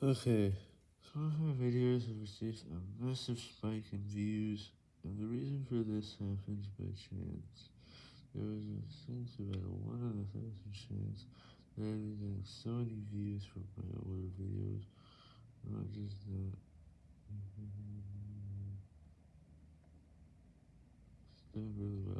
Okay, some of my videos have received a massive spike in views, and the reason for this happens by chance. There was a sense about a 1 in a thousand chance that I'd getting so many views from my older videos, not just that. It's doing really well.